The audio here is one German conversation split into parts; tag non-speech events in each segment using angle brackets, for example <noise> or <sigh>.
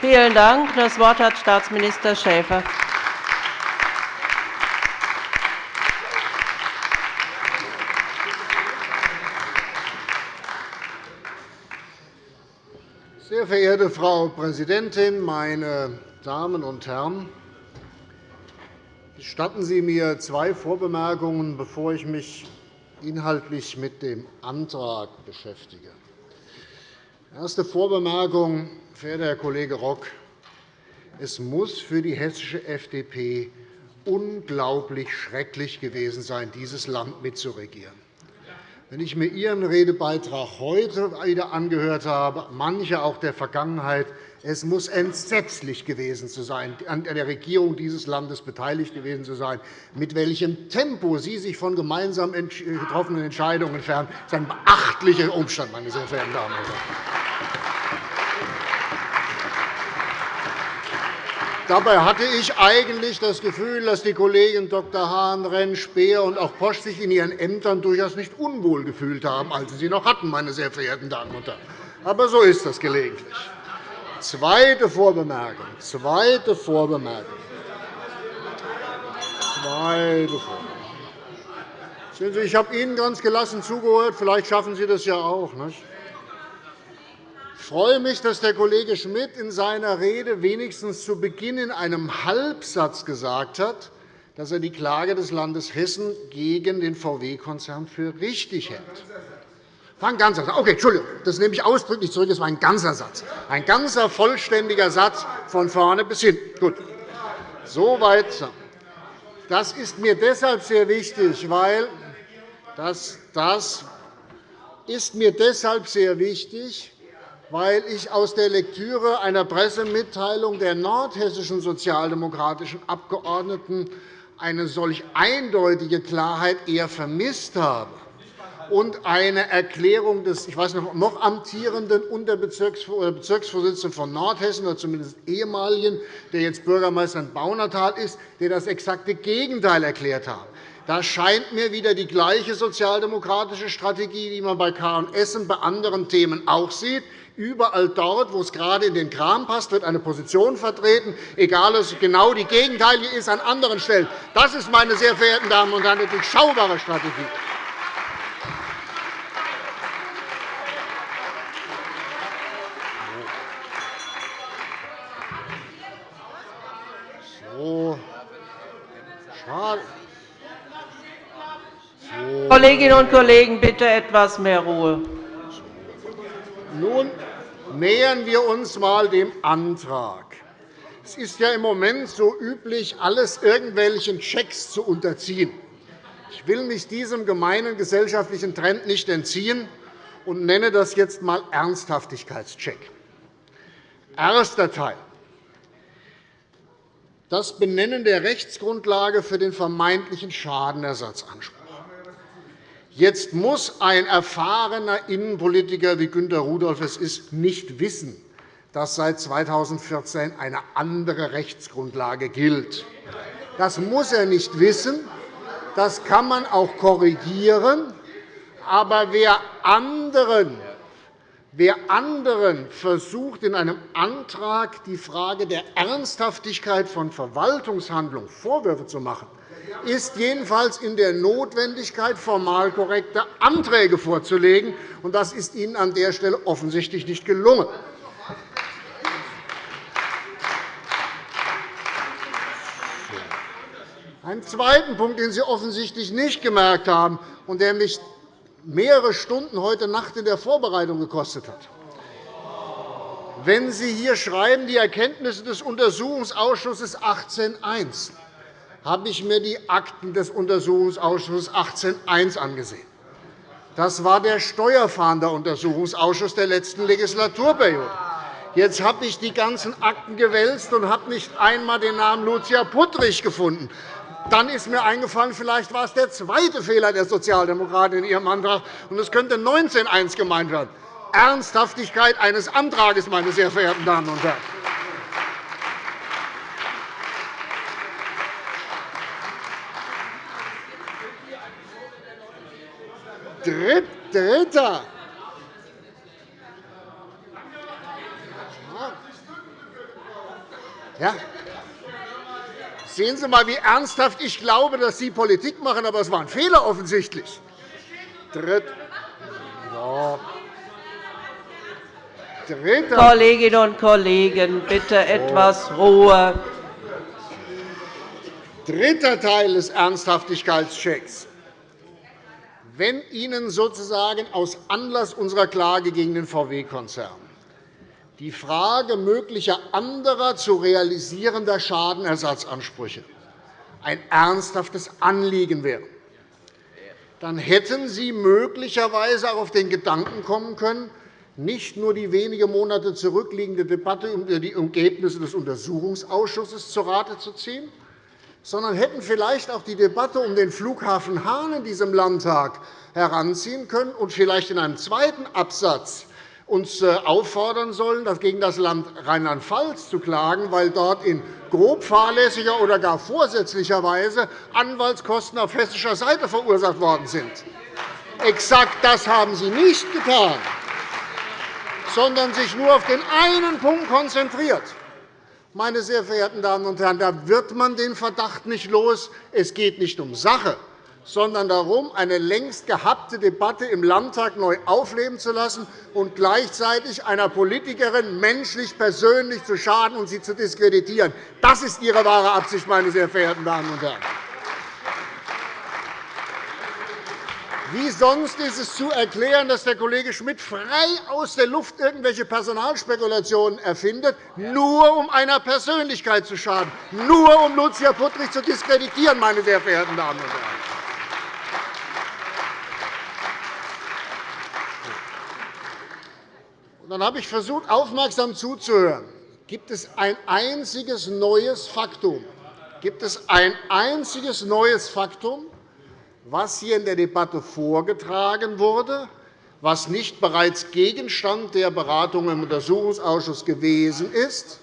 Vielen Dank. Das Wort hat Staatsminister Schäfer. Sehr verehrte Frau Präsidentin, meine Damen und Herren! Gestatten Sie mir zwei Vorbemerkungen, bevor ich mich inhaltlich mit dem Antrag beschäftige. Erste Vorbemerkung, verehrter Herr Kollege Rock. Es muss für die hessische FDP unglaublich schrecklich gewesen sein, dieses Land mitzuregieren. Wenn ich mir Ihren Redebeitrag heute wieder angehört habe, manche auch der Vergangenheit, es muss entsetzlich gewesen sein, an der Regierung dieses Landes beteiligt gewesen zu sein. Mit welchem Tempo Sie sich von gemeinsam getroffenen Entscheidungen entfernen, ist ein beachtlicher Umstand, meine sehr verehrten Damen und Herren. Dabei hatte ich eigentlich das Gefühl, dass die Kollegen Dr. Hahn, Renn, Speer und auch Posch sich in ihren Ämtern durchaus nicht unwohl gefühlt haben, als sie sie noch hatten, meine sehr verehrten Damen und Herren. Aber so ist das gelegentlich. Zweite Vorbemerkung. Zweite Vorbemerkung. Zweite Vorbemerkung. Ich habe Ihnen ganz gelassen zugehört. Vielleicht schaffen Sie das ja auch. Nicht? Freue mich, dass der Kollege Schmidt in seiner Rede wenigstens zu Beginn in einem Halbsatz gesagt hat, dass er die Klage des Landes Hessen gegen den VW-Konzern für richtig hält. Ein ganzer Satz. Okay, Entschuldigung, das nehme ich ausdrücklich zurück. Es war ein ganzer Satz. Ein ganzer, vollständiger Satz von vorne bis hin. Gut. Soweit. Das ist mir deshalb sehr wichtig, weil das, das ist mir deshalb sehr wichtig, weil ich aus der Lektüre einer Pressemitteilung der nordhessischen sozialdemokratischen Abgeordneten eine solch eindeutige Klarheit eher vermisst habe und eine Erklärung des ich weiß noch, noch amtierenden Unterbezirksvorsitzenden von Nordhessen, oder zumindest ehemaligen, der jetzt Bürgermeister in Baunatal ist, der das exakte Gegenteil erklärt hat. Da scheint mir wieder die gleiche sozialdemokratische Strategie, die man bei K. und bei anderen Themen auch sieht, Überall dort, wo es gerade in den Kram passt, wird eine Position vertreten, egal ob es genau die gegenteilige ist an anderen Stellen. Das ist, meine sehr verehrten Damen und Herren, eine durchschaubare Strategie. So. Schade. Kolleginnen und Kollegen, bitte etwas mehr Ruhe. Nun nähern wir uns einmal dem Antrag. Es ist ja im Moment so üblich, alles irgendwelchen Checks zu unterziehen. Ich will mich diesem gemeinen gesellschaftlichen Trend nicht entziehen und nenne das jetzt einmal Ernsthaftigkeitscheck. Erster Teil. Das Benennen der Rechtsgrundlage für den vermeintlichen Schadenersatzanspruch. Jetzt muss ein erfahrener Innenpolitiker, wie Günter Rudolph es ist, nicht wissen, dass seit 2014 eine andere Rechtsgrundlage gilt. Das muss er nicht wissen. Das kann man auch korrigieren. Aber wer anderen, wer anderen versucht, in einem Antrag die Frage der Ernsthaftigkeit von Verwaltungshandlungen Vorwürfe zu machen, ist jedenfalls in der Notwendigkeit, formal korrekte Anträge vorzulegen. Das ist Ihnen an der Stelle offensichtlich nicht gelungen. Einen zweiten Punkt, den Sie offensichtlich nicht gemerkt haben und der mich mehrere Stunden heute Nacht in der Vorbereitung gekostet hat. Wenn Sie hier schreiben, die Erkenntnisse des Untersuchungsausschusses 18.1 habe ich mir die Akten des Untersuchungsausschusses 18.1 angesehen. Das war der Steuerfahnderuntersuchungsausschuss der letzten Legislaturperiode. Jetzt habe ich die ganzen Akten gewälzt und habe nicht einmal den Namen Lucia Puttrich gefunden. Dann ist mir eingefallen, vielleicht war es der zweite Fehler der Sozialdemokraten in Ihrem Antrag, und es könnte 19.1 gemeint werden. Ernsthaftigkeit eines Antrags, meine sehr verehrten Damen und Herren. Dritter. Ja? Sehen Sie einmal, wie ernsthaft ich glaube, dass Sie Politik machen, aber es war ein Fehler offensichtlich. Dritt. Ja. Dritter. Kolleginnen und Kollegen, bitte etwas Ruhe. Dritter Teil des Ernsthaftigkeitschecks. Wenn Ihnen sozusagen aus Anlass unserer Klage gegen den VW-Konzern die Frage möglicher anderer zu realisierender Schadenersatzansprüche ein ernsthaftes Anliegen wäre, dann hätten Sie möglicherweise auch auf den Gedanken kommen können, nicht nur die wenige Monate zurückliegende Debatte über die Ergebnisse des Untersuchungsausschusses zu Rate zu ziehen, sondern hätten vielleicht auch die Debatte um den Flughafen Hahn in diesem Landtag heranziehen können und vielleicht in einem zweiten Absatz uns äh, auffordern sollen, das gegen das Land Rheinland-Pfalz zu klagen, weil dort in grob fahrlässiger oder gar vorsätzlicher Weise Anwaltskosten auf hessischer Seite verursacht worden sind. Exakt das haben Sie nicht getan sondern sich nur auf den einen Punkt konzentriert. Meine sehr verehrten Damen und Herren, da wird man den Verdacht nicht los. Es geht nicht um Sache, sondern darum, eine längst gehabte Debatte im Landtag neu aufleben zu lassen und gleichzeitig einer Politikerin menschlich persönlich zu schaden und sie zu diskreditieren. Das ist Ihre wahre Absicht, meine sehr verehrten Damen und Herren. Wie sonst ist es zu erklären, dass der Kollege Schmidt frei aus der Luft irgendwelche Personalspekulationen erfindet, nur um einer Persönlichkeit zu schaden, nur um Lucia Puttrich zu diskreditieren, meine sehr verehrten Damen und Herren. Dann habe ich versucht, aufmerksam zuzuhören. Gibt es ein einziges neues Faktum? Gibt es ein einziges neues Faktum, was hier in der Debatte vorgetragen wurde, was nicht bereits Gegenstand der Beratung im Untersuchungsausschuss gewesen ist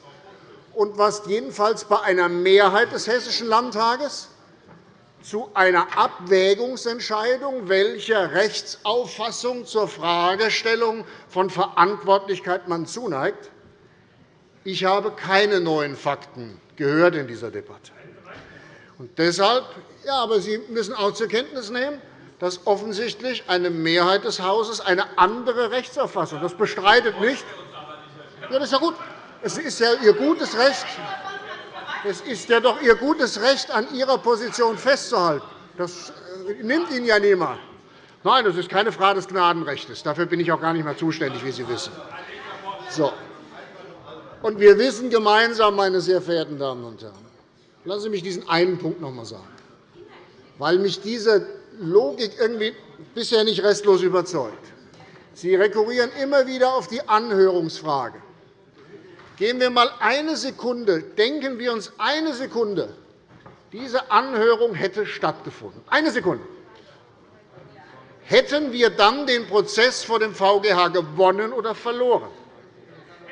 und was jedenfalls bei einer Mehrheit des Hessischen Landtages zu einer Abwägungsentscheidung, welcher Rechtsauffassung zur Fragestellung von Verantwortlichkeit man zuneigt. Ich habe keine neuen Fakten gehört in dieser Debatte. Und deshalb ja, aber Sie müssen auch zur Kenntnis nehmen, dass offensichtlich eine Mehrheit des Hauses eine andere Rechtsauffassung. Das bestreitet nicht. Ja, das ist ja gut. Es ist ja Ihr gutes Recht. Es ist ja doch Ihr gutes Recht, an Ihrer Position festzuhalten. Das äh, nimmt Ihnen ja niemand. Nein, das ist keine Frage des Gnadenrechts. Dafür bin ich auch gar nicht mehr zuständig, wie Sie wissen. So. Und wir wissen gemeinsam, meine sehr verehrten Damen und Herren, lassen Sie mich diesen einen Punkt noch einmal sagen weil mich diese Logik irgendwie bisher nicht restlos überzeugt. Sie rekurrieren immer wieder auf die Anhörungsfrage. Gehen wir einmal eine Sekunde, denken wir uns eine Sekunde, diese Anhörung hätte stattgefunden. Eine Sekunde. Hätten wir dann den Prozess vor dem VGH gewonnen oder verloren?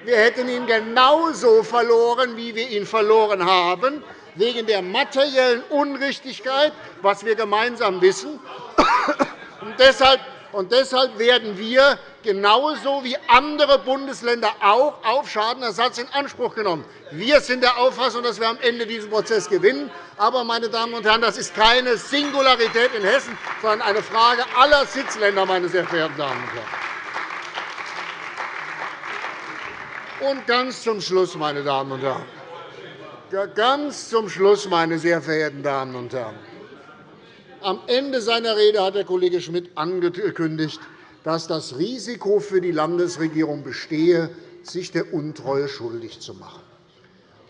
Wir hätten ihn genauso verloren, wie wir ihn verloren haben, wegen der materiellen Unrichtigkeit, was wir gemeinsam wissen. Und deshalb und deshalb werden wir genauso wie andere Bundesländer auch auf Schadenersatz in Anspruch genommen. Wir sind der Auffassung, dass wir am Ende diesen Prozess gewinnen. Aber, meine Damen und Herren, das ist keine Singularität in Hessen, sondern eine Frage aller Sitzländer, meine sehr verehrten Damen und Herren. Und ganz zum Schluss, meine Damen und Herren. Ganz zum Schluss, meine sehr verehrten Damen und Herren. Am Ende seiner Rede hat der Kollege Schmidt angekündigt, dass das Risiko für die Landesregierung bestehe, sich der Untreue schuldig zu machen.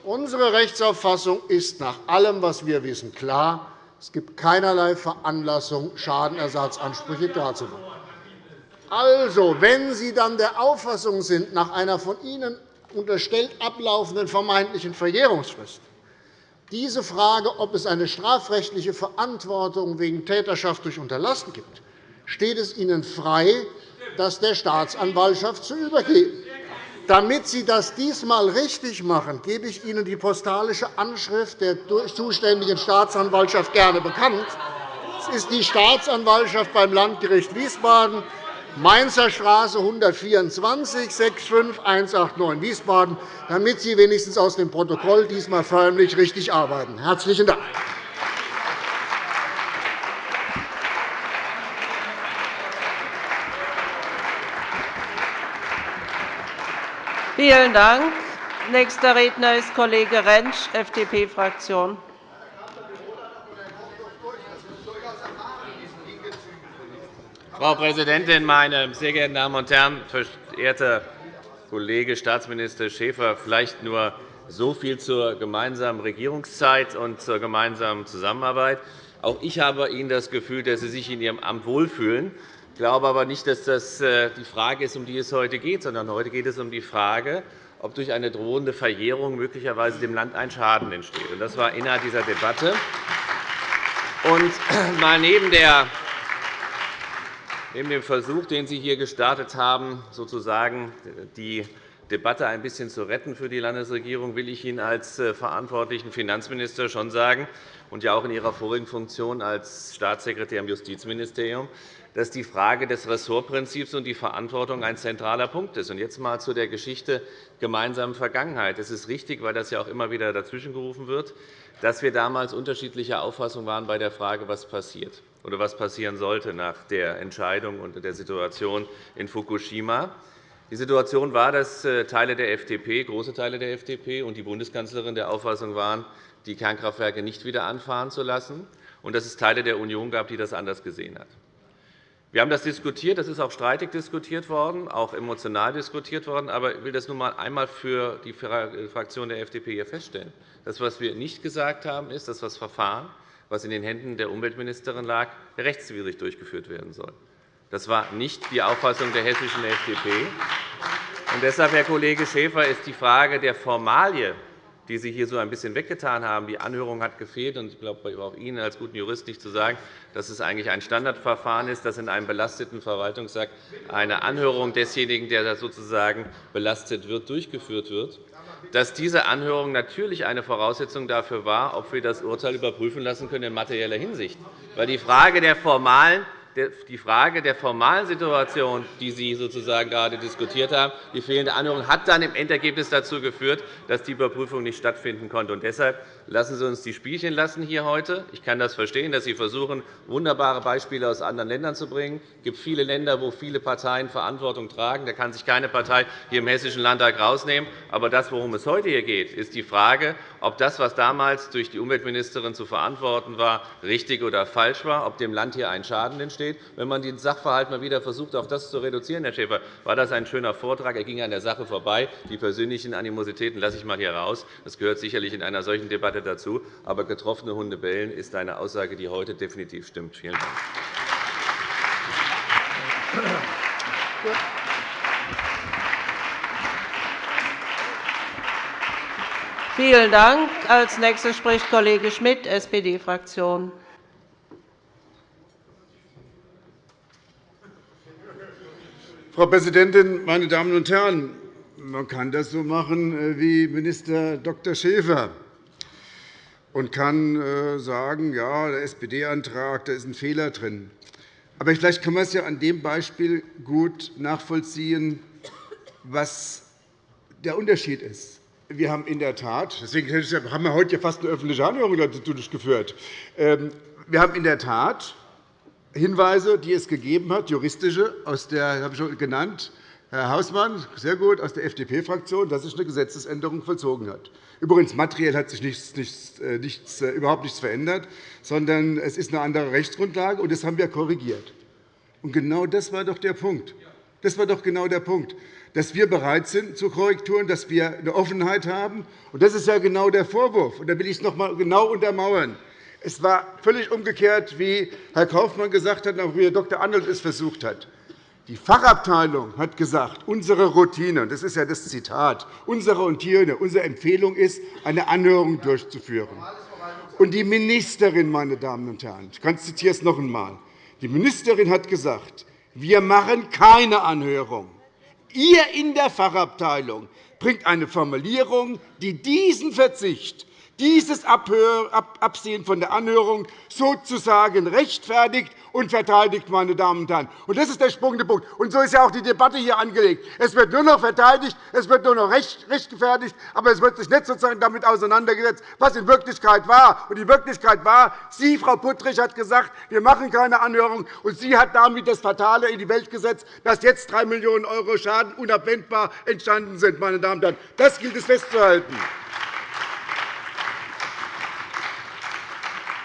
Unsere Rechtsauffassung ist nach allem, was wir wissen, klar. Es gibt keinerlei Veranlassung, Schadenersatzansprüche darzumachen. Also, wenn Sie dann der Auffassung sind, nach einer von Ihnen unterstellt ablaufenden vermeintlichen Verjährungsfrist. Diese Frage, ob es eine strafrechtliche Verantwortung wegen Täterschaft durch Unterlassen gibt, steht es Ihnen frei, das der Staatsanwaltschaft zu übergeben. Damit Sie das diesmal richtig machen, gebe ich Ihnen die postalische Anschrift der zuständigen Staatsanwaltschaft gerne bekannt. Es ist die Staatsanwaltschaft beim Landgericht Wiesbaden Mainzer Straße 124 65189 Wiesbaden, damit Sie wenigstens aus dem Protokoll diesmal förmlich richtig arbeiten. – Herzlichen Dank. Vielen Dank. Nächster Redner ist Kollege Rentsch, FDP-Fraktion. Frau Präsidentin, meine sehr geehrten Damen und Herren! Verehrter Kollege Staatsminister Schäfer, vielleicht nur so viel zur gemeinsamen Regierungszeit und zur gemeinsamen Zusammenarbeit. Auch ich habe Ihnen das Gefühl, dass Sie sich in Ihrem Amt wohlfühlen. Ich glaube aber nicht, dass das äh, die Frage ist, um die es heute geht, sondern heute geht es um die Frage, ob durch eine drohende Verjährung möglicherweise dem Land ein Schaden entsteht. Das war Inhalt dieser Debatte. Und <clears throat> mal neben der Neben dem Versuch, den Sie hier gestartet haben, sozusagen die Debatte ein bisschen zu retten für die Landesregierung, will ich Ihnen als äh, verantwortlichen Finanzminister schon sagen und ja auch in Ihrer vorigen Funktion als Staatssekretär im Justizministerium, dass die Frage des Ressortprinzips und die Verantwortung ein zentraler Punkt ist. Jetzt einmal zu der Geschichte gemeinsamen Vergangenheit. Es ist richtig, weil das ja auch immer wieder dazwischengerufen wird, dass wir damals unterschiedlicher Auffassung waren bei der Frage, was passiert oder was passieren sollte nach der Entscheidung und der Situation in Fukushima. Die Situation war, dass äh, Teile der FDP, große Teile der FDP und die Bundeskanzlerin der Auffassung waren, die Kernkraftwerke nicht wieder anfahren zu lassen, und dass es Teile der Union gab, die das anders gesehen haben. Wir haben das diskutiert. Das ist auch streitig diskutiert worden, auch emotional diskutiert worden. Aber ich will das nun einmal für die Fraktion der FDP hier feststellen. Das, was wir nicht gesagt haben, ist, dass das Verfahren was in den Händen der Umweltministerin lag, rechtswidrig durchgeführt werden soll. Das war nicht die Auffassung der hessischen FDP. Und deshalb, Herr Kollege Schäfer, ist die Frage der Formalie, die Sie hier so ein bisschen weggetan haben, die Anhörung hat gefehlt. Ich glaube, auch Ihnen als guten Jurist nicht zu sagen, dass es eigentlich ein Standardverfahren ist, dass in einem belasteten Verwaltungsakt eine Anhörung desjenigen, der sozusagen belastet wird, durchgeführt wird dass diese Anhörung natürlich eine Voraussetzung dafür war, ob wir das Urteil überprüfen lassen können in materieller Hinsicht. Weil die Frage der formalen die Frage der formalen Situation, die Sie sozusagen gerade diskutiert haben, die fehlende Anhörung, hat dann im Endergebnis dazu geführt, dass die Überprüfung nicht stattfinden konnte. deshalb lassen Sie uns die Spielchen lassen hier heute. Ich kann das verstehen, dass Sie versuchen, wunderbare Beispiele aus anderen Ländern zu bringen. Es gibt viele Länder, wo viele Parteien Verantwortung tragen. Da kann sich keine Partei hier im Hessischen Landtag herausnehmen. Aber das, worum es heute hier geht, ist die Frage, ob das, was damals durch die Umweltministerin zu verantworten war, richtig oder falsch war, ob dem Land hier ein Schaden entsteht. Wenn man den Sachverhalt mal wieder versucht, auf das zu reduzieren, Herr Schäfer, war das ein schöner Vortrag. Er ging an der Sache vorbei. Die persönlichen Animositäten lasse ich mal hier raus. Das gehört sicherlich in einer solchen Debatte Debatte dazu. Aber getroffene Hunde bellen ist eine Aussage, die heute definitiv stimmt. Vielen Dank. Vielen Dank. Als nächster spricht Kollege Schmidt, SPD-Fraktion. Frau Präsidentin, meine Damen und Herren! Man kann das so machen äh, wie Minister Dr. Schäfer und kann äh, sagen, ja, der SPD-Antrag, da ist ein Fehler drin. Aber vielleicht kann man es ja an dem Beispiel gut nachvollziehen, was der Unterschied ist. Wir haben in der Tat, deswegen haben wir heute fast eine öffentliche Anhörung durchgeführt, ähm, wir haben in der Tat Hinweise, die es gegeben hat, juristische, aus der, habe ich schon genannt, Herr Hausmann, sehr gut, aus der FDP-Fraktion, dass sich eine Gesetzesänderung vollzogen hat. Übrigens, materiell hat sich nichts, nichts, äh, nichts, äh, überhaupt nichts verändert, sondern es ist eine andere Rechtsgrundlage, und das haben wir korrigiert. Und genau das war doch der Punkt. Das war doch genau der Punkt, dass wir bereit sind zu Korrekturen, dass wir eine Offenheit haben. Und das ist ja genau der Vorwurf. Und da will ich es noch einmal genau untermauern. Es war völlig umgekehrt, wie Herr Kaufmann gesagt hat, und wie Herr Dr. Arnold es versucht hat. Die Fachabteilung hat gesagt, unsere Routine, das ist ja das Zitat, unsere Routine, unsere Empfehlung ist, eine Anhörung durchzuführen. Und die Ministerin, meine Damen und Herren, ich zitiere es noch einmal, die Ministerin hat gesagt, wir machen keine Anhörung. Ihr in der Fachabteilung bringt eine Formulierung, die diesen Verzicht dieses Absehen von der Anhörung sozusagen rechtfertigt und verteidigt. Meine Damen und Herren. Und das ist der springende Punkt. Und so ist ja auch die Debatte hier angelegt. Es wird nur noch verteidigt, es wird nur noch rechtfertigt, aber es wird sich nicht sozusagen damit auseinandergesetzt, was in Wirklichkeit war. Und die Wirklichkeit war, Sie, Frau Puttrich, hat gesagt, wir machen keine Anhörung. Und sie hat damit das Fatale in die Welt gesetzt, dass jetzt 3 Millionen € Schaden unabwendbar entstanden sind. Meine Damen und Herren. Das gilt es festzuhalten.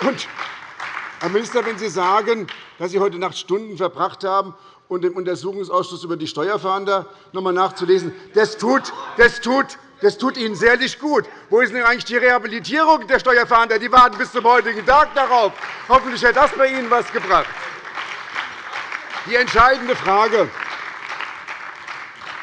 Und, Herr Minister, wenn Sie sagen, dass Sie heute Nacht Stunden verbracht haben, und im Untersuchungsausschuss über die Steuerfahnder noch einmal nachzulesen, das tut, das tut das tut Ihnen sehr nicht gut. Wo ist denn eigentlich die Rehabilitierung der Steuerfahnder? Die warten bis zum heutigen Tag darauf. Hoffentlich hat das bei Ihnen etwas gebracht. Die entscheidende Frage,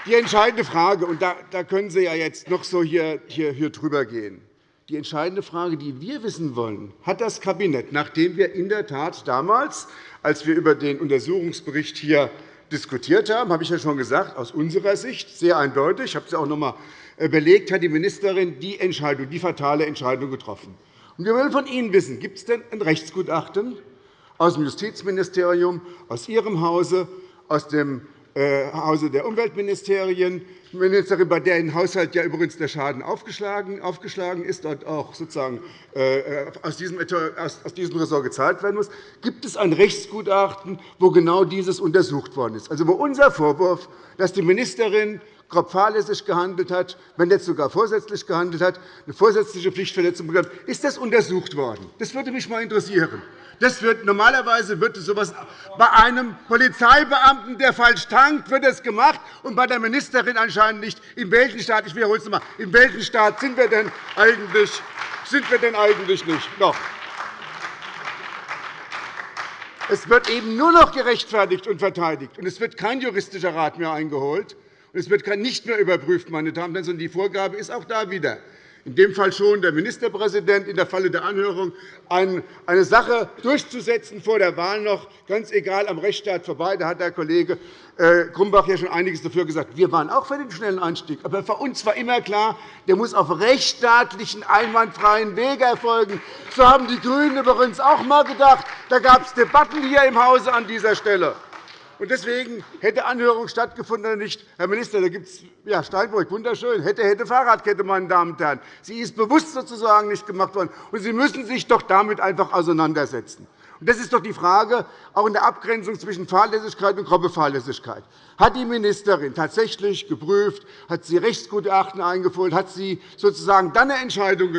die entscheidende Frage und da, da können Sie ja jetzt noch so hier, hier, hier drüber gehen. Die entscheidende Frage, die wir wissen wollen, hat das Kabinett, nachdem wir in der Tat damals, als wir über den Untersuchungsbericht hier diskutiert haben, habe ich ja schon gesagt, aus unserer Sicht sehr eindeutig, ich habe es auch noch einmal äh, belegt, hat die Ministerin die Entscheidung, die fatale Entscheidung getroffen. wir wollen von Ihnen wissen, gibt es denn ein Rechtsgutachten aus dem Justizministerium, aus Ihrem Hause, aus dem Hause der Umweltministerien, Ministerin, bei deren Haushalt ja übrigens der Schaden aufgeschlagen, ist und auch sozusagen äh, aus diesem Ressort gezahlt werden muss, gibt es ein Rechtsgutachten, wo genau dieses untersucht worden ist. Also wo unser Vorwurf, dass die Ministerin grob fahrlässig gehandelt hat, wenn nicht sogar vorsätzlich gehandelt hat, eine vorsätzliche Pflichtverletzung begangen ist das untersucht worden. Das würde mich einmal interessieren. Das wird, normalerweise wird so etwas bei einem Polizeibeamten, der falsch tankt, wird es gemacht, und bei der Ministerin anscheinend nicht. In welchem Staat, ich wiederhole es noch einmal, in welchem Staat sind wir denn eigentlich, sind wir denn eigentlich nicht? Noch. Es wird eben nur noch gerechtfertigt und verteidigt, und es wird kein juristischer Rat mehr eingeholt. Es wird nicht mehr überprüft, meine Damen und Herren, sondern die Vorgabe ist auch da wieder in dem Fall schon der Ministerpräsident in der Falle der Anhörung, eine Sache durchzusetzen vor der Wahl noch, ganz egal am Rechtsstaat vorbei. Da hat der Kollege äh, Grumbach ja schon einiges dafür gesagt. Wir waren auch für den schnellen Einstieg. Aber für uns war immer klar, der muss auf rechtsstaatlichen, einwandfreien Wege erfolgen. So haben die GRÜNEN übrigens auch einmal gedacht. Da gab es Debatten hier im Hause an dieser Stelle. Und deswegen hätte Anhörung stattgefunden oder nicht. Herr Minister, da gibt es ja, Steinbrück, wunderschön. Hätte, hätte Fahrradkette, meine Damen und Herren. Sie ist bewusst sozusagen nicht gemacht worden. Und Sie müssen sich doch damit einfach auseinandersetzen. Und das ist doch die Frage, auch in der Abgrenzung zwischen Fahrlässigkeit und grobe Fahrlässigkeit. Hat die Ministerin tatsächlich geprüft, hat sie Rechtsgutachten eingeholt, hat sie sozusagen dann eine Entscheidung,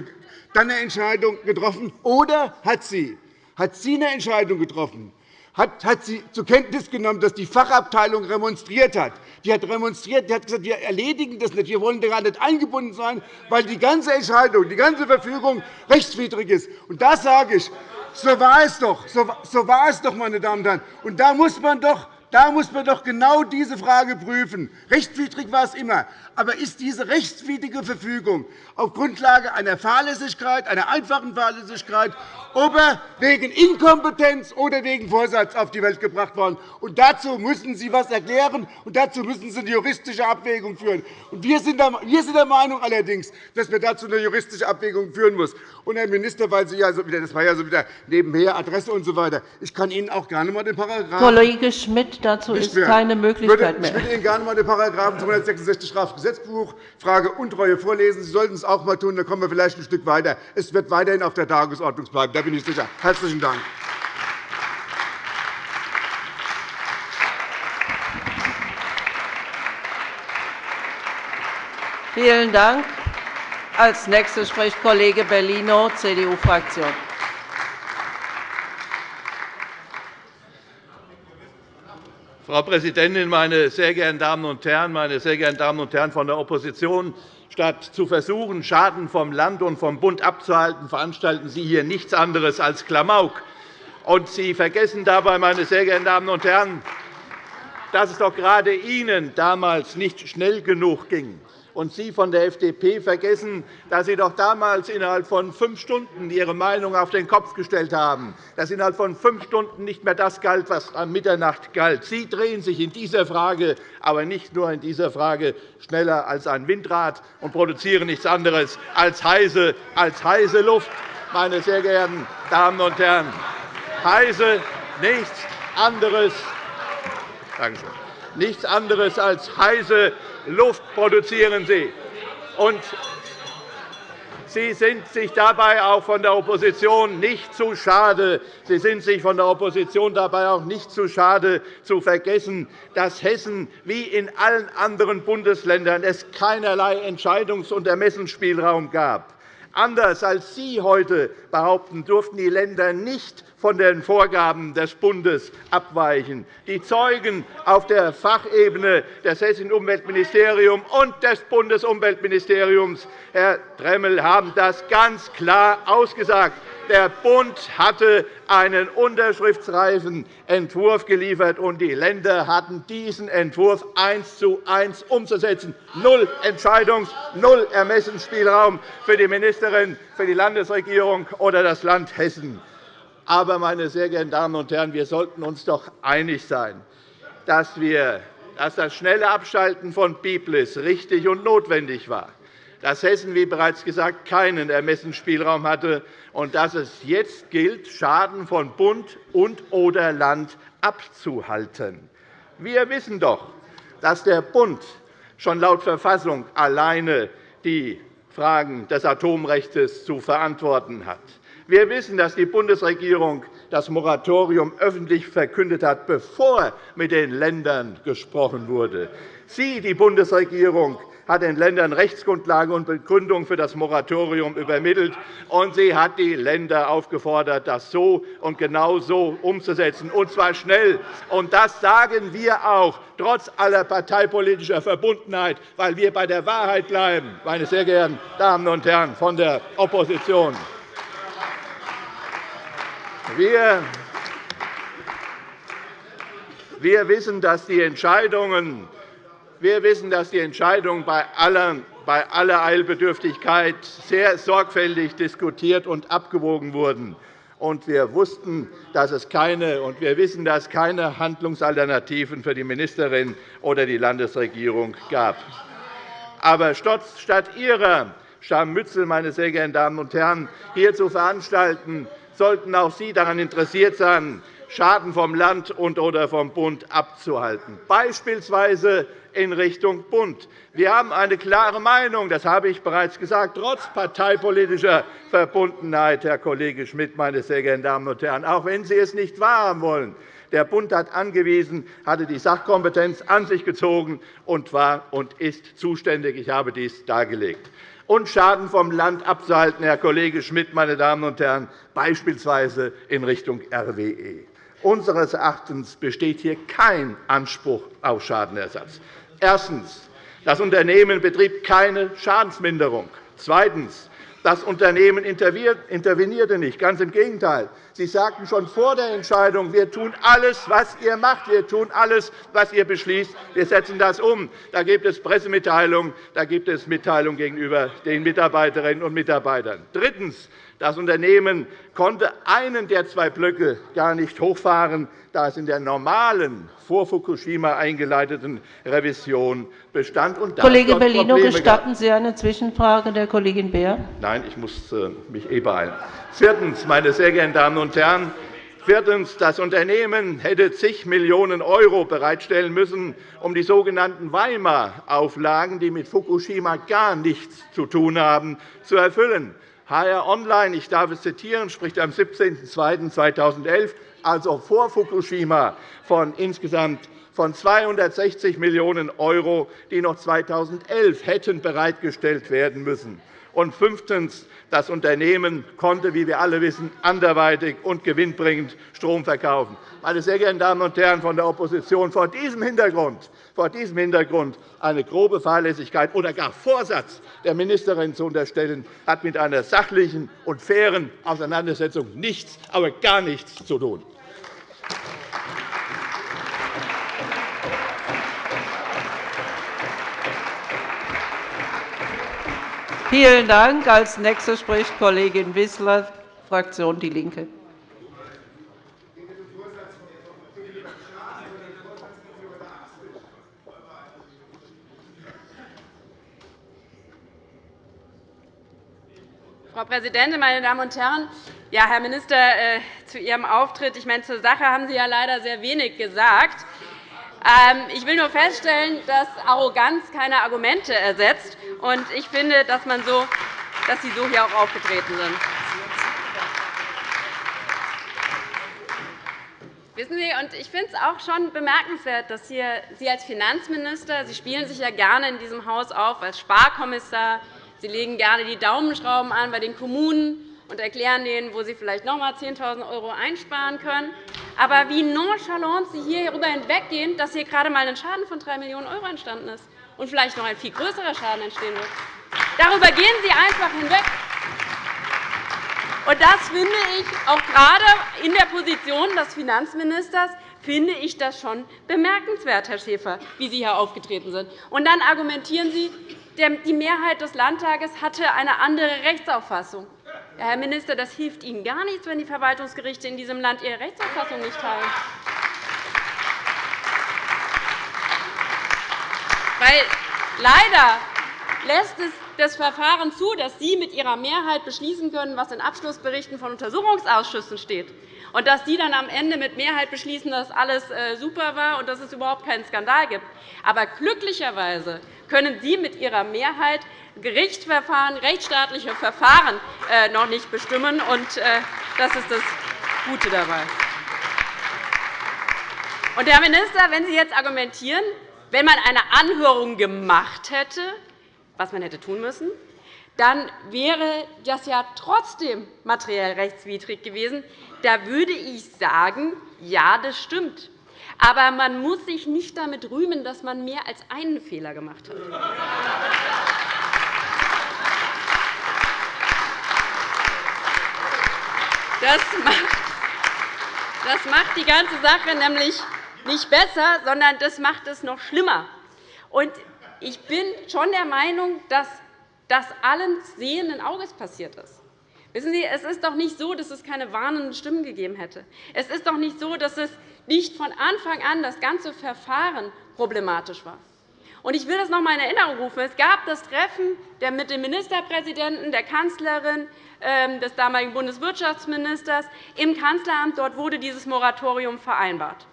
dann eine Entscheidung getroffen, oder hat sie, hat sie eine Entscheidung getroffen, hat, sie zur Kenntnis genommen, dass die Fachabteilung remonstriert hat. Die hat remonstriert, die hat gesagt, wir erledigen das nicht, wir wollen daran nicht eingebunden sein, weil die ganze Entscheidung, die ganze Verfügung rechtswidrig ist. Und da sage ich, so war es doch, so war es doch, meine Damen und Herren. Und da muss man doch da muss man doch genau diese Frage prüfen. Rechtswidrig war es immer. Aber ist diese rechtswidrige Verfügung auf Grundlage einer Fahrlässigkeit, einer einfachen Fahrlässigkeit ob er wegen Inkompetenz oder wegen Vorsatz auf die Welt gebracht worden. Und dazu müssen Sie etwas erklären, und dazu müssen Sie eine juristische Abwägung führen. Und wir sind der Meinung allerdings, dass wir dazu eine juristische Abwägung führen müssen. Und, Herr Minister, weil Sie ja so wieder, das war ja so wieder nebenher Adresse und so. Ich kann Ihnen auch gerne einmal den Paragraphen. Kollege Schmidt, dazu ist mehr. keine Möglichkeit mehr. Ich würde Ihnen gerne einmal den Paragraphen <laughs> 266 Strafgesetzbuch Frage Untreue vorlesen. Sie sollten es auch einmal tun, dann kommen wir vielleicht ein Stück weiter. Es wird weiterhin auf der Tagesordnung bleiben bin ich sicher. Herzlichen Dank. Vielen Dank. Als nächster spricht Kollege Bellino, CDU-Fraktion. Frau Präsidentin, meine sehr geehrten Damen und Herren! Meine sehr geehrten Damen und Herren von der Opposition! Statt zu versuchen, Schaden vom Land und vom Bund abzuhalten, veranstalten Sie hier nichts anderes als Klamauk. Und Sie vergessen dabei, meine sehr geehrten Damen und Herren, dass es doch gerade Ihnen damals nicht schnell genug ging Und Sie von der FDP vergessen, dass Sie doch damals innerhalb von fünf Stunden Ihre Meinung auf den Kopf gestellt haben, dass innerhalb von fünf Stunden nicht mehr das galt, was an Mitternacht galt. Sie drehen sich in dieser Frage, aber nicht nur in dieser Frage, schneller als ein Windrad und produzieren nichts anderes als heiße, als heiße Luft. Meine sehr geehrten Damen und Herren, heiße, nichts anderes, nichts anderes als heiße Luft produzieren Sie. Und Sie sind sich dabei auch von der Opposition nicht zu schade. Sie sind sich von der Opposition dabei auch nicht zu schade, zu vergessen, dass Hessen wie in allen anderen Bundesländern es keinerlei Entscheidungs- und Ermessensspielraum gab. Anders als Sie heute behaupten, durften die Länder nicht von den Vorgaben des Bundes abweichen. Die Zeugen auf der Fachebene des Hessischen Umweltministeriums und des Bundesumweltministeriums, Herr Dremmel, haben das ganz klar ausgesagt. Der Bund hatte einen unterschriftsreifen Entwurf geliefert, und die Länder hatten diesen Entwurf eins zu eins umzusetzen. Null Entscheidungs-, null Ermessensspielraum für die Ministerin, für die Landesregierung oder das Land Hessen. Aber, meine sehr geehrten Damen und Herren, wir sollten uns doch einig sein, dass, wir, dass das schnelle Abschalten von Biblis richtig und notwendig war dass Hessen, wie bereits gesagt, keinen Ermessensspielraum hatte und dass es jetzt gilt, Schaden von Bund und oder Land abzuhalten. Wir wissen doch, dass der Bund schon laut Verfassung alleine die Fragen des Atomrechts zu verantworten hat. Wir wissen, dass die Bundesregierung das Moratorium öffentlich verkündet hat, bevor mit den Ländern gesprochen wurde. Sie, die Bundesregierung, hat den Ländern Rechtsgrundlage und Begründung für das Moratorium übermittelt, und sie hat die Länder aufgefordert, das so und genau so umzusetzen, und zwar schnell. Und das sagen wir auch, trotz aller parteipolitischer Verbundenheit, weil wir bei der Wahrheit bleiben, meine sehr geehrten Damen und Herren von der Opposition. Wir wir wissen, dass die Entscheidungen wir wissen, dass die Entscheidungen bei aller, bei aller Eilbedürftigkeit sehr sorgfältig diskutiert und abgewogen wurden. Und wir wussten, dass es keine, und wir wissen, dass es keine Handlungsalternativen für die Ministerin oder die Landesregierung gab. Aber statt Ihrer Scharmützel, meine sehr geehrten Damen und Herren, hier zu veranstalten, sollten auch Sie daran interessiert sein, Schaden vom Land und oder vom Bund abzuhalten, beispielsweise in Richtung Bund. Wir haben eine klare Meinung, das habe ich bereits gesagt, trotz parteipolitischer Verbundenheit, Herr Kollege Schmidt, meine sehr geehrten Damen und Herren, auch wenn Sie es nicht wahrhaben wollen. Der Bund hat angewiesen, hatte die Sachkompetenz an sich gezogen und war und ist zuständig. Ich habe dies dargelegt. Und Schaden vom Land abzuhalten, Herr Kollege Schmidt, meine Damen und Herren, beispielsweise in Richtung RWE. Unseres Erachtens besteht hier kein Anspruch auf Schadenersatz. Erstens. Das Unternehmen betrieb keine Schadensminderung. Zweitens. Das Unternehmen intervenierte nicht. Ganz im Gegenteil. Sie sagten schon vor der Entscheidung, wir tun alles, was ihr macht, wir tun alles, was ihr beschließt, wir setzen das um. Da gibt es Pressemitteilungen, da gibt es Mitteilungen gegenüber den Mitarbeiterinnen und Mitarbeitern. Drittens. Das Unternehmen konnte einen der zwei Blöcke gar nicht hochfahren, da es in der normalen, vor Fukushima eingeleiteten Revision bestand. Und Kollege Bellino, gestatten Sie eine Zwischenfrage der Kollegin Beer? Nein, ich muss äh, mich eh beeilen. Viertens, meine sehr geehrten Damen und Herren, Viertens. Das Unternehmen hätte zig Millionen € bereitstellen müssen, um die sogenannten Weimar-Auflagen, die mit Fukushima gar nichts zu tun haben, zu erfüllen. HR Online, ich darf es zitieren, spricht am 17.02.2011, also vor Fukushima, von insgesamt von 260 Millionen €, die noch 2011 hätten bereitgestellt werden müssen. Und fünftens. Das Unternehmen konnte, wie wir alle wissen, anderweitig und gewinnbringend Strom verkaufen. Meine sehr geehrten Damen und Herren von der Opposition, vor diesem Hintergrund, vor diesem Hintergrund eine grobe Fahrlässigkeit oder gar Vorsatz der Ministerin zu unterstellen, hat mit einer sachlichen und fairen Auseinandersetzung nichts, aber gar nichts zu tun. Vielen Dank. Als Nächste spricht Kollegin Wissler, Fraktion DIE LINKE. Frau Präsidentin, meine Damen und Herren! Ja, Herr Minister, äh, zu Ihrem Auftritt. Ich meine, zur Sache haben Sie ja leider sehr wenig gesagt. Ähm, ich will nur feststellen, dass Arroganz keine Argumente ersetzt. Und ich finde, dass, man so, dass Sie so hier auch aufgetreten sind. Wissen Sie, und ich finde es auch schon bemerkenswert, dass hier Sie als Finanzminister, Sie spielen sich ja gerne in diesem Haus auf als Sparkommissar, Sie legen gerne die Daumenschrauben an bei den Kommunen und erklären denen, wo sie vielleicht noch einmal 10.000 € einsparen können. Aber wie nonchalant Sie hierüber hinweggehen, dass hier gerade einmal ein Schaden von 3 Millionen € entstanden ist und vielleicht noch ein viel größerer Schaden entstehen wird. Darüber gehen Sie einfach hinweg. Und das finde ich auch gerade in der Position des Finanzministers finde ich das schon bemerkenswert, Herr Schäfer, wie Sie hier aufgetreten sind. Und dann argumentieren Sie, die Mehrheit des Landtages hatte eine andere Rechtsauffassung. Herr Minister, das hilft Ihnen gar nichts, wenn die Verwaltungsgerichte in diesem Land ihre Rechtsauffassung nicht teilen. Weil leider lässt es das Verfahren zu, dass Sie mit Ihrer Mehrheit beschließen können, was in Abschlussberichten von Untersuchungsausschüssen steht, und dass Sie dann am Ende mit Mehrheit beschließen, dass alles äh, super war und dass es überhaupt keinen Skandal gibt. Aber glücklicherweise können Sie mit Ihrer Mehrheit Gerichtsverfahren, rechtsstaatliche Verfahren äh, noch nicht bestimmen. Und äh, das ist das Gute dabei. Und, Herr Minister, wenn Sie jetzt argumentieren, wenn man eine Anhörung gemacht hätte, was man hätte tun müssen, dann wäre das ja trotzdem materiell rechtswidrig gewesen. Da würde ich sagen, ja, das stimmt. Aber man muss sich nicht damit rühmen, dass man mehr als einen Fehler gemacht hat. Das macht die ganze Sache nämlich nicht besser, sondern das macht es noch schlimmer. Ich bin schon der Meinung, dass das allen sehenden Auges passiert ist. Wissen Sie, es ist doch nicht so, dass es keine warnenden Stimmen gegeben hätte. Es ist doch nicht so, dass es nicht von Anfang an das ganze Verfahren problematisch war. Ich will das noch einmal in Erinnerung rufen. Es gab das Treffen mit dem Ministerpräsidenten, der Kanzlerin, ähm, des damaligen Bundeswirtschaftsministers im Kanzleramt. Dort wurde dieses Moratorium vereinbart.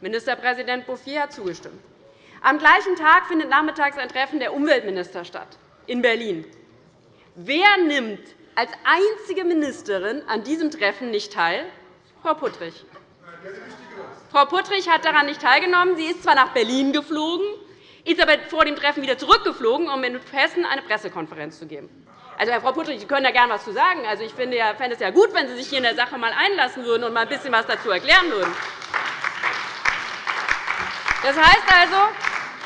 Ministerpräsident Bouffier hat zugestimmt. Am gleichen Tag findet nachmittags ein Treffen der Umweltminister statt in Berlin. Wer nimmt als einzige Ministerin an diesem Treffen nicht teil? Frau Puttrich. Frau Puttrich hat daran nicht teilgenommen. Sie ist zwar nach Berlin geflogen, ist aber vor dem Treffen wieder zurückgeflogen, um in Hessen eine Pressekonferenz zu geben. Also, Frau Puttrich, Sie können da gerne etwas zu sagen. Also, ich finde, ja, fände es ja gut, wenn Sie sich hier in der Sache einmal einlassen würden und mal ein bisschen etwas dazu erklären würden. Das heißt also,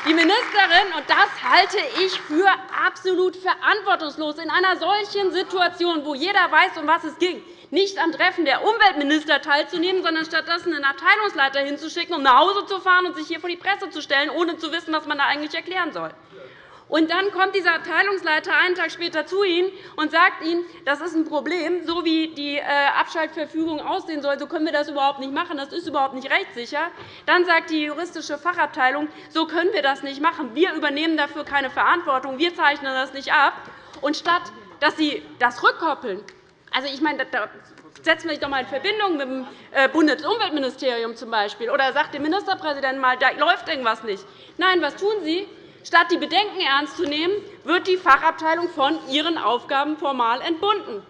die Ministerin, und das halte ich für absolut verantwortungslos, in einer solchen Situation, wo jeder weiß, um was es ging, nicht am Treffen der Umweltminister teilzunehmen, sondern stattdessen einen Abteilungsleiter hinzuschicken, um nach Hause zu fahren und sich hier vor die Presse zu stellen, ohne zu wissen, was man da eigentlich erklären soll. Und dann kommt dieser Abteilungsleiter einen Tag später zu Ihnen und sagt Ihnen, das ist ein Problem, so wie die äh, Abschaltverfügung aussehen soll, so können wir das überhaupt nicht machen, das ist überhaupt nicht rechtssicher. Dann sagt die juristische Fachabteilung, so können wir das nicht machen, wir übernehmen dafür keine Verantwortung, wir zeichnen das nicht ab. Und statt dass Sie das rückkoppeln, also, ich meine, da setzen wir sich doch einmal in Verbindung mit dem äh, Bundesumweltministerium zum Beispiel, oder sagt dem Ministerpräsidenten einmal, da läuft irgendwas nicht. Nein, was tun Sie? Statt die Bedenken ernst zu nehmen, wird die Fachabteilung von ihren Aufgaben formal entbunden.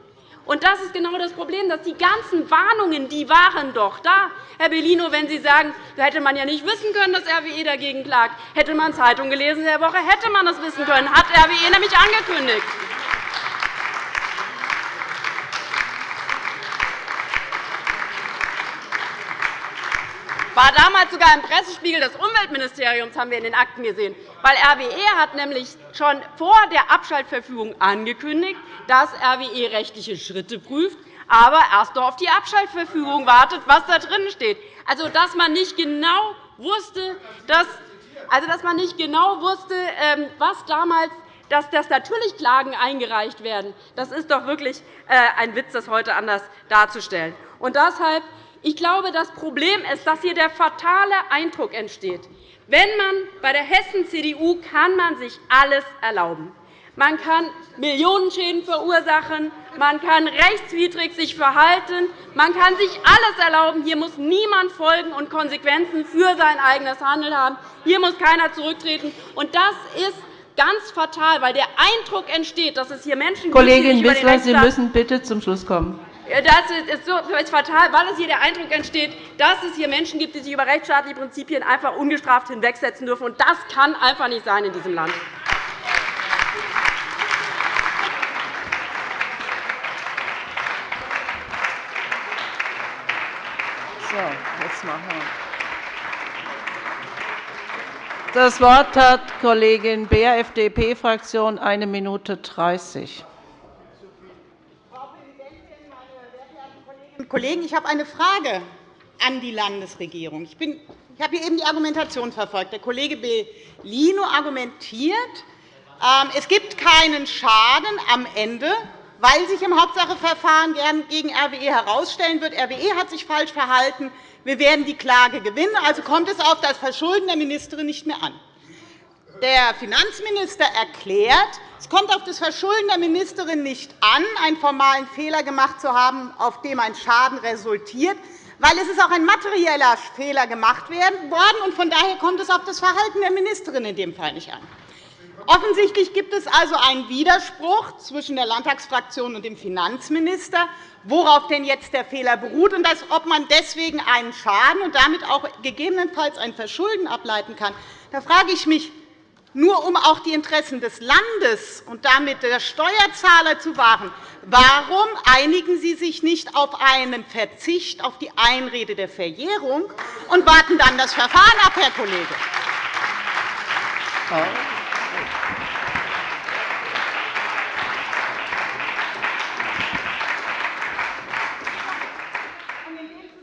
Und das ist genau das Problem, dass die ganzen Warnungen, die waren doch da. Herr Bellino, wenn Sie sagen, da hätte man ja nicht wissen können, dass RWE dagegen klagt. Hätte man Zeitung gelesen in der Woche, hätte man das wissen können. Hat RWE nämlich angekündigt. War damals sogar im Pressespiegel des Umweltministeriums, haben wir in den Akten gesehen. Weil RWE hat nämlich schon vor der Abschaltverfügung angekündigt, dass RWE rechtliche Schritte prüft, aber erst auf die Abschaltverfügung wartet, was da drin steht. Also, dass man nicht genau wusste, dass, also, dass man nicht genau wusste, ähm, was damals dass, dass natürlich Klagen eingereicht werden. Das ist doch wirklich äh, ein Witz, das heute anders darzustellen. Und deshalb ich glaube, das Problem ist, dass hier der fatale Eindruck entsteht. Wenn man bei der Hessen-CDU kann man sich alles erlauben. Man kann Millionenschäden verursachen, man kann rechtswidrig sich verhalten, man kann sich alles erlauben. Hier muss niemand Folgen und Konsequenzen für sein eigenes Handeln haben. Hier muss keiner zurücktreten. Und das ist ganz fatal, weil der Eindruck entsteht, dass es hier Menschen Kollegin gibt, die Wissler, Sie müssen bitte zum Schluss kommen. Das ist, so, fatal, weil es hier der Eindruck entsteht, dass es hier Menschen gibt, die sich über rechtsstaatliche Prinzipien einfach ungestraft hinwegsetzen dürfen. Und das kann einfach nicht sein in diesem Land. So, jetzt machen wir. Das Wort hat Kollegin Beer, FDP-Fraktion, 1 Minute 30. Kollegen, ich habe eine Frage an die Landesregierung. Ich, bin, ich habe hier eben die Argumentation verfolgt. Der Kollege Bellino argumentiert, ähm, es gibt keinen Schaden am Ende, weil sich im Hauptsacheverfahren gegen RWE herausstellen wird, RWE hat sich falsch verhalten, wir werden die Klage gewinnen, also kommt es auf das Verschulden der Ministerin nicht mehr an. Der Finanzminister erklärt, es kommt auf das Verschulden der Ministerin nicht an, einen formalen Fehler gemacht zu haben, auf dem ein Schaden resultiert, weil es ist auch ein materieller Fehler gemacht worden, und von daher kommt es auf das Verhalten der Ministerin in dem Fall nicht an. Offensichtlich gibt es also einen Widerspruch zwischen der Landtagsfraktion und dem Finanzminister, worauf denn jetzt der Fehler beruht und ob man deswegen einen Schaden und damit auch gegebenenfalls ein Verschulden ableiten kann. Da frage ich mich, nur um auch die Interessen des Landes und damit der Steuerzahler zu wahren. Warum einigen Sie sich nicht auf einen Verzicht auf die Einrede der Verjährung und warten dann das Verfahren ab, Herr Kollege?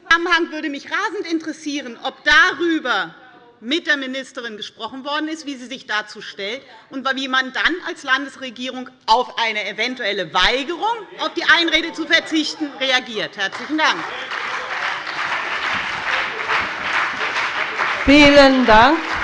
Zusammenhang würde mich rasend interessieren, ob darüber mit der Ministerin gesprochen worden ist, wie sie sich dazu stellt und wie man dann als Landesregierung auf eine eventuelle Weigerung, auf die Einrede zu verzichten, reagiert. – Herzlichen Dank. Vielen Dank.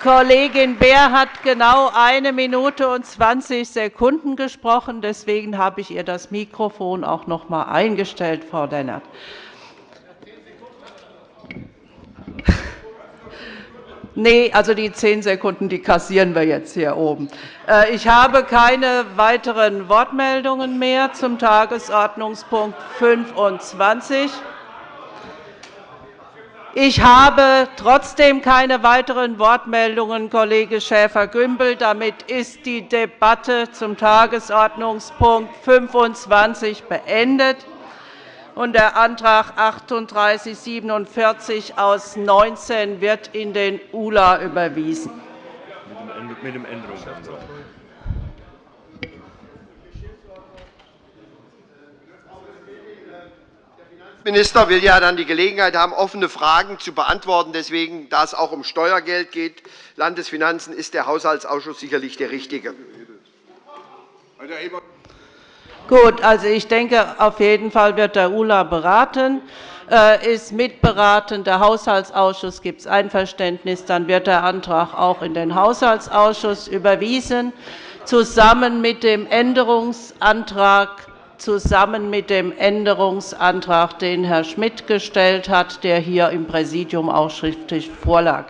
Kollegin Beer hat genau eine Minute und 20 Sekunden gesprochen. Deswegen habe ich ihr das Mikrofon auch noch einmal eingestellt, Frau Lennart. <laughs> Nee, also die zehn Sekunden die kassieren wir jetzt hier oben. Äh, ich habe keine weiteren Wortmeldungen mehr zum Tagesordnungspunkt 25. Ich habe trotzdem keine weiteren Wortmeldungen, Kollege Schäfer-Gümbel. Damit ist die Debatte zum Tagesordnungspunkt 25 beendet. Und der Antrag 3847 aus 19 wird in den ULA überwiesen. Mit dem Änderungsantrag. Minister will ja dann die Gelegenheit haben, offene Fragen zu beantworten. Deswegen, da es auch um Steuergeld geht, Landesfinanzen, ist der Haushaltsausschuss sicherlich der richtige. Gut, also ich denke, auf jeden Fall wird der ULA beraten, äh, ist mitberaten. Der Haushaltsausschuss gibt es Einverständnis. Dann wird der Antrag auch in den Haushaltsausschuss überwiesen, zusammen mit dem Änderungsantrag zusammen mit dem Änderungsantrag, den Herr Schmidt gestellt hat, der hier im Präsidium auch schriftlich vorlag.